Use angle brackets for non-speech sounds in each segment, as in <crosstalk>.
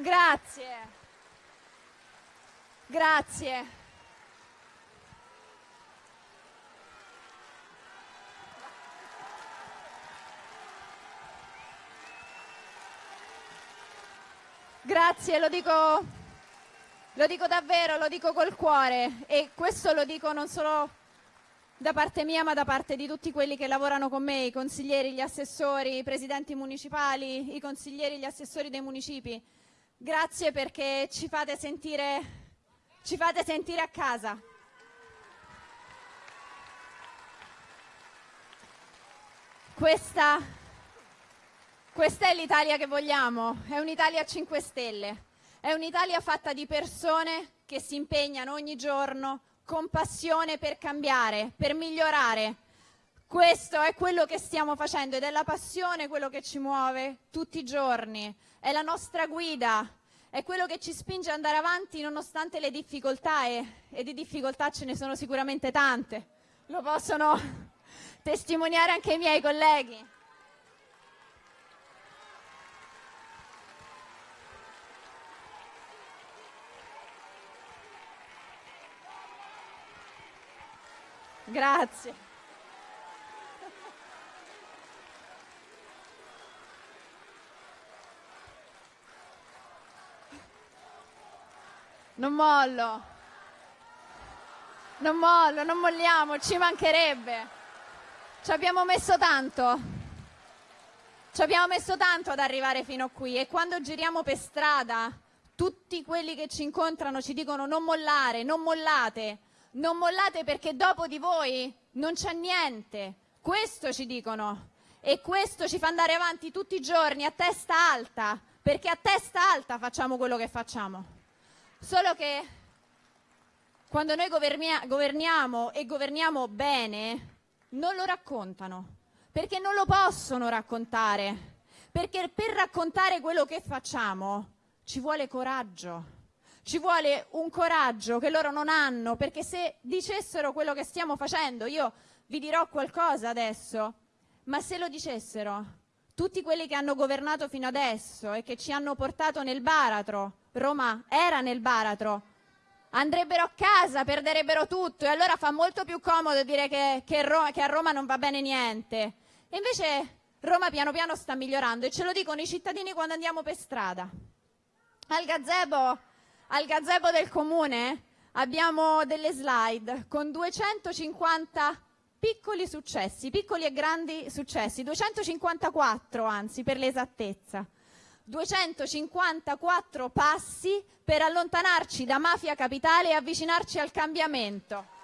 Grazie. Grazie. Grazie, lo dico, lo dico davvero, lo dico col cuore e questo lo dico non solo da parte mia ma da parte di tutti quelli che lavorano con me, i consiglieri, gli assessori, i presidenti municipali, i consiglieri, gli assessori dei municipi. Grazie perché ci fate sentire, ci fate sentire a casa. Questa, questa è l'Italia che vogliamo, è un'Italia a 5 Stelle, è un'Italia fatta di persone che si impegnano ogni giorno con passione per cambiare, per migliorare. Questo è quello che stiamo facendo ed è la passione quello che ci muove tutti i giorni, è la nostra guida, è quello che ci spinge ad andare avanti nonostante le difficoltà e, e di difficoltà ce ne sono sicuramente tante. Lo possono <laughs> testimoniare anche i miei colleghi. Grazie. Non mollo. Non mollo, non molliamo, ci mancherebbe. Ci abbiamo messo tanto. Ci abbiamo messo tanto ad arrivare fino qui e quando giriamo per strada tutti quelli che ci incontrano ci dicono non mollare, non mollate, non mollate perché dopo di voi non c'è niente. Questo ci dicono e questo ci fa andare avanti tutti i giorni a testa alta, perché a testa alta facciamo quello che facciamo. Solo che quando noi governiamo e governiamo bene, non lo raccontano, perché non lo possono raccontare, perché per raccontare quello che facciamo ci vuole coraggio, ci vuole un coraggio che loro non hanno, perché se dicessero quello che stiamo facendo, io vi dirò qualcosa adesso, ma se lo dicessero tutti quelli che hanno governato fino adesso e che ci hanno portato nel baratro, Roma era nel baratro, andrebbero a casa, perderebbero tutto e allora fa molto più comodo dire che, che, Roma, che a Roma non va bene niente. E invece Roma piano piano sta migliorando e ce lo dicono i cittadini quando andiamo per strada. Al gazebo, al gazebo del comune abbiamo delle slide con 250 piccoli successi, piccoli e grandi successi, 254 anzi per l'esattezza. 254 passi per allontanarci da Mafia Capitale e avvicinarci al cambiamento.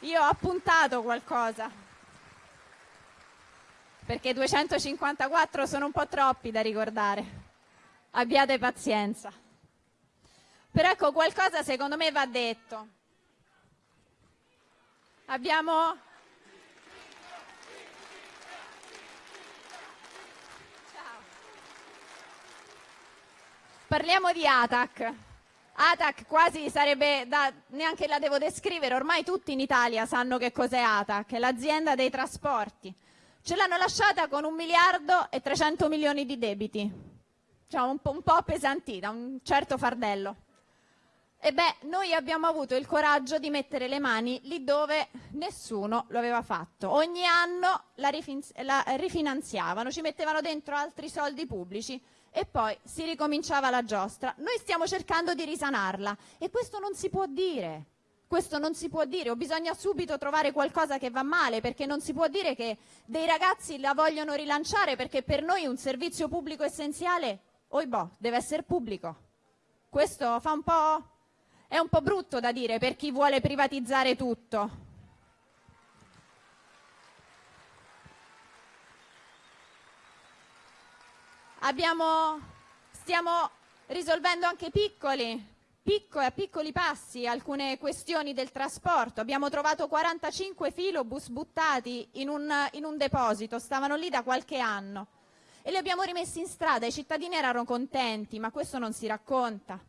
Io ho appuntato qualcosa, perché 254 sono un po' troppi da ricordare. Abbiate pazienza. Però ecco, qualcosa secondo me va detto. Abbiamo Parliamo di ATAC. ATAC quasi sarebbe da, neanche la devo descrivere, ormai tutti in Italia sanno che cos'è ATAC, è l'azienda dei trasporti. Ce l'hanno lasciata con un miliardo e 300 milioni di debiti, cioè un po', un po' appesantita, un certo fardello. Noi abbiamo avuto il coraggio di mettere le mani lì dove nessuno lo aveva fatto. Ogni anno la, la rifinanziavano, ci mettevano dentro altri soldi pubblici e poi si ricominciava la giostra. Noi stiamo cercando di risanarla e questo non si può dire. Questo non si può dire, o bisogna subito trovare qualcosa che va male, perché non si può dire che dei ragazzi la vogliono rilanciare, perché per noi un servizio pubblico essenziale, oibò, deve essere pubblico. Questo fa un po'... è un po' brutto da dire per chi vuole privatizzare tutto. Abbiamo, stiamo risolvendo anche piccoli, piccoli, a piccoli passi alcune questioni del trasporto. Abbiamo trovato 45 filobus buttati in un, in un deposito, stavano lì da qualche anno e li abbiamo rimessi in strada. I cittadini erano contenti, ma questo non si racconta.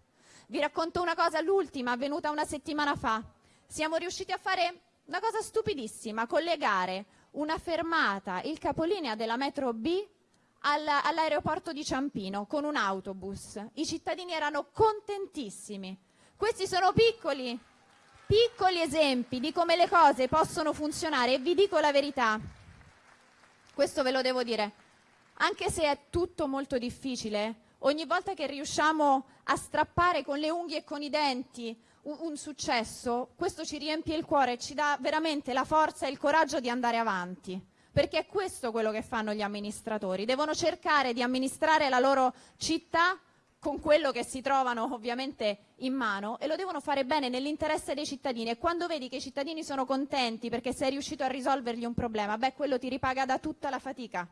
Vi racconto una cosa, l'ultima, avvenuta una settimana fa. Siamo riusciti a fare una cosa stupidissima, collegare una fermata, il capolinea della metro B all'aeroporto di Ciampino con un autobus. I cittadini erano contentissimi. Questi sono piccoli, piccoli esempi di come le cose possono funzionare e vi dico la verità, questo ve lo devo dire, anche se è tutto molto difficile, ogni volta che riusciamo a strappare con le unghie e con i denti un, un successo, questo ci riempie il cuore e ci dà veramente la forza e il coraggio di andare avanti perché è questo quello che fanno gli amministratori, devono cercare di amministrare la loro città con quello che si trovano ovviamente in mano e lo devono fare bene nell'interesse dei cittadini e quando vedi che i cittadini sono contenti perché sei riuscito a risolvergli un problema, beh quello ti ripaga da tutta la fatica.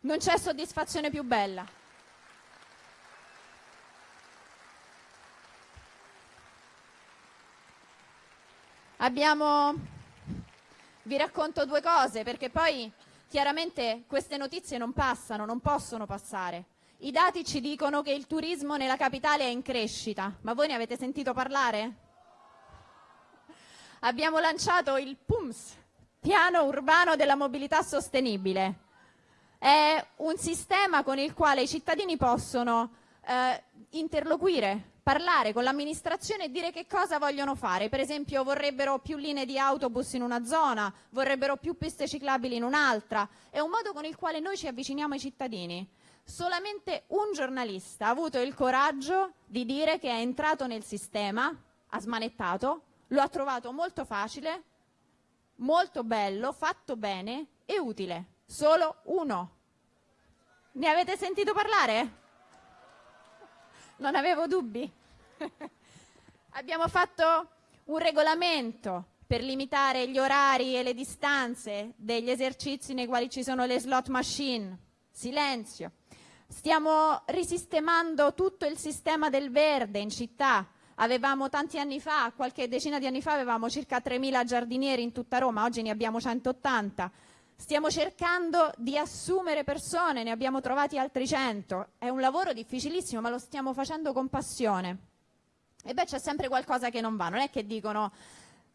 Non c'è soddisfazione più bella. Abbiamo vi racconto due cose perché poi chiaramente queste notizie non passano, non possono passare. I dati ci dicono che il turismo nella capitale è in crescita, ma voi ne avete sentito parlare? Abbiamo lanciato il PUMS, Piano Urbano della Mobilità Sostenibile. È un sistema con il quale i cittadini possono eh, interloquire parlare con l'amministrazione e dire che cosa vogliono fare. Per esempio vorrebbero più linee di autobus in una zona, vorrebbero più piste ciclabili in un'altra. È un modo con il quale noi ci avviciniamo ai cittadini. Solamente un giornalista ha avuto il coraggio di dire che è entrato nel sistema, ha smanettato, lo ha trovato molto facile, molto bello, fatto bene e utile. Solo uno. Ne avete sentito parlare? Non avevo dubbi. <laughs> Abbiamo fatto un regolamento per limitare gli orari e le distanze degli esercizi nei quali ci sono le slot machine. Silenzio. Stiamo risistemando tutto il sistema del verde in città. Avevamo tanti anni fa, qualche decina di anni fa, avevamo circa 3.000 giardinieri in tutta Roma, oggi ne abbiamo 180. Stiamo cercando di assumere persone, ne abbiamo trovati altri 100. È un lavoro difficilissimo, ma lo stiamo facendo con passione. E beh, c'è sempre qualcosa che non va. Non è che dicono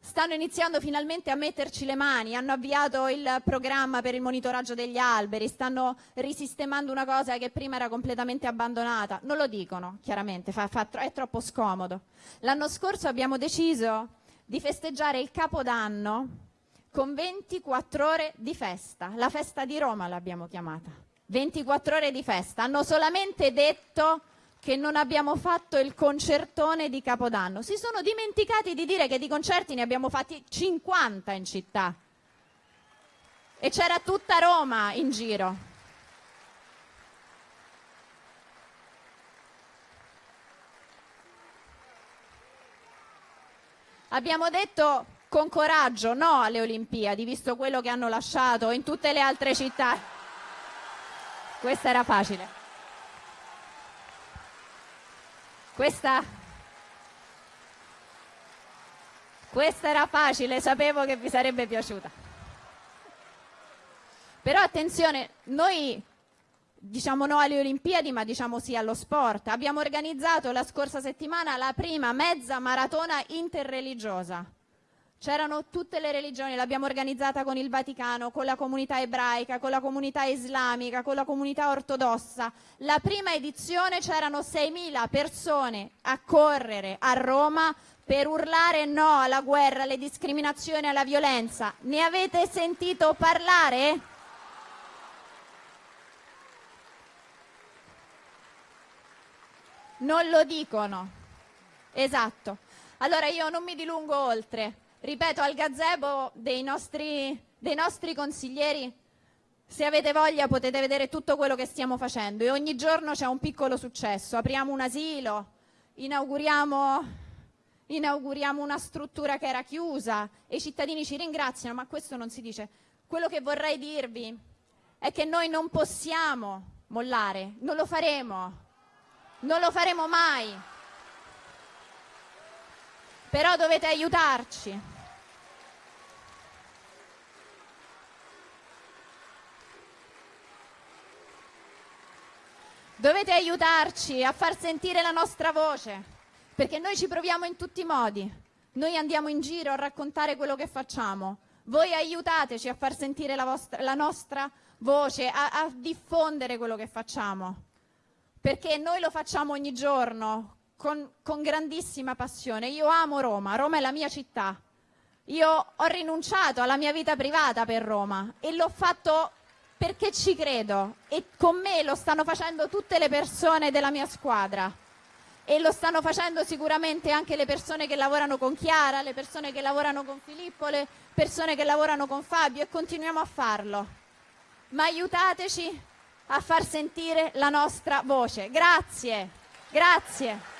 stanno iniziando finalmente a metterci le mani, hanno avviato il programma per il monitoraggio degli alberi, stanno risistemando una cosa che prima era completamente abbandonata. Non lo dicono, chiaramente, fa, fa, è troppo scomodo. L'anno scorso abbiamo deciso di festeggiare il Capodanno con 24 ore di festa. La festa di Roma l'abbiamo chiamata. 24 ore di festa. Hanno solamente detto che non abbiamo fatto il concertone di Capodanno. Si sono dimenticati di dire che di concerti ne abbiamo fatti 50 in città. E c'era tutta Roma in giro. Abbiamo detto con coraggio no alle Olimpiadi, visto quello che hanno lasciato in tutte le altre città. Questa era facile. Questa, questa era facile, sapevo che vi sarebbe piaciuta. Però attenzione, noi diciamo no alle Olimpiadi, ma diciamo sì allo sport. Abbiamo organizzato la scorsa settimana la prima mezza maratona interreligiosa C'erano tutte le religioni, l'abbiamo organizzata con il Vaticano, con la comunità ebraica, con la comunità islamica, con la comunità ortodossa. La prima edizione c'erano 6.000 persone a correre a Roma per urlare no alla guerra, alle discriminazioni, alla violenza. Ne avete sentito parlare? Non lo dicono. Esatto. Allora io non mi dilungo oltre ripeto, al gazebo dei nostri, dei nostri consiglieri, se avete voglia potete vedere tutto quello che stiamo facendo e ogni giorno c'è un piccolo successo. Apriamo un asilo, inauguriamo, inauguriamo una struttura che era chiusa e i cittadini ci ringraziano, ma questo non si dice. Quello che vorrei dirvi è che noi non possiamo mollare, non lo faremo, non lo faremo mai però dovete aiutarci. Dovete aiutarci a far sentire la nostra voce, perché noi ci proviamo in tutti i modi. Noi andiamo in giro a raccontare quello che facciamo, Voi aiutateci a far sentire la, vostra, la nostra voce, a, a diffondere quello che facciamo, perché noi lo facciamo ogni giorno con, con grandissima passione. Io amo Roma, Roma è la mia città. Io ho rinunciato alla mia vita privata per Roma e l'ho fatto perché ci credo e con me lo stanno facendo tutte le persone della mia squadra e lo stanno facendo sicuramente anche le persone che lavorano con Chiara, le persone che lavorano con Filippo, le persone che lavorano con Fabio e continuiamo a farlo. Ma aiutateci a far sentire la nostra voce. Grazie, grazie.